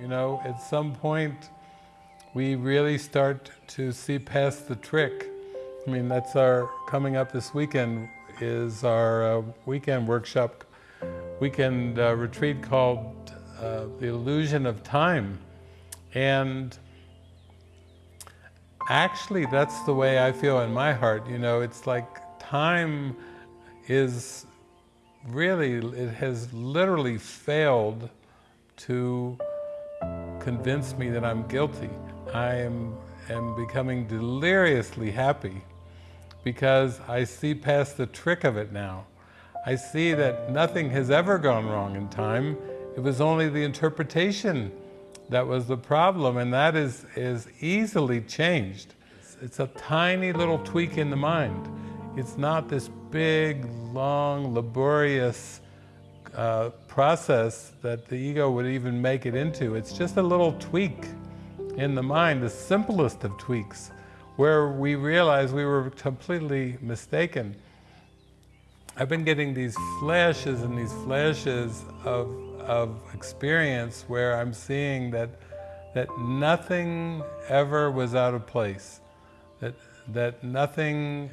You know, at some point, we really start to see past the trick. I mean, that's our, coming up this weekend is our uh, weekend workshop, weekend uh, retreat called uh, The Illusion of Time. And actually, that's the way I feel in my heart. You know, it's like time is really, it has literally failed to convince me that I'm guilty. I am, am becoming deliriously happy because I see past the trick of it now. I see that nothing has ever gone wrong in time. It was only the interpretation that was the problem, and that is, is easily changed. It's a tiny little tweak in the mind. It's not this big, long, laborious uh, process that the ego would even make it into. It's just a little tweak in the mind, the simplest of tweaks, where we realize we were completely mistaken. I've been getting these flashes and these flashes of, of experience where I'm seeing that, that nothing ever was out of place, that, that nothing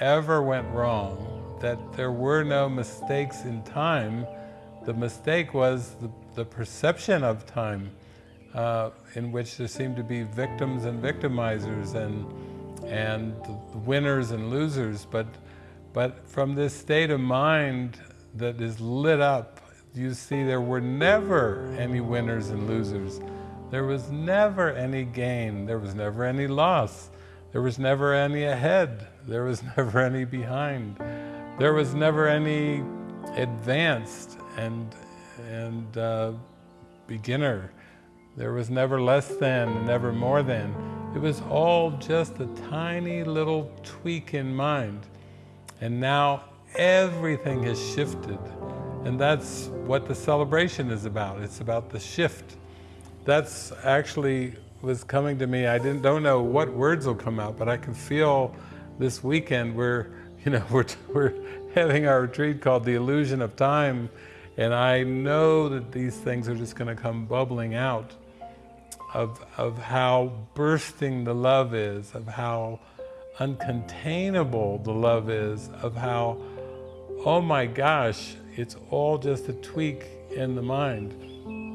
ever went wrong, that there were no mistakes in time. The mistake was the, the perception of time, uh, in which there seemed to be victims and victimizers and, and winners and losers. But, but from this state of mind that is lit up, you see there were never any winners and losers. There was never any gain. There was never any loss. There was never any ahead. There was never any behind. There was never any advanced and, and uh, beginner. There was never less than, never more than. It was all just a tiny little tweak in mind. And now everything has shifted. And that's what the celebration is about. It's about the shift. That's actually was coming to me. I didn't don't know what words will come out, but I can feel this weekend we're you know we're we're having our retreat called the illusion of time, and I know that these things are just going to come bubbling out of of how bursting the love is, of how uncontainable the love is, of how oh my gosh, it's all just a tweak in the mind.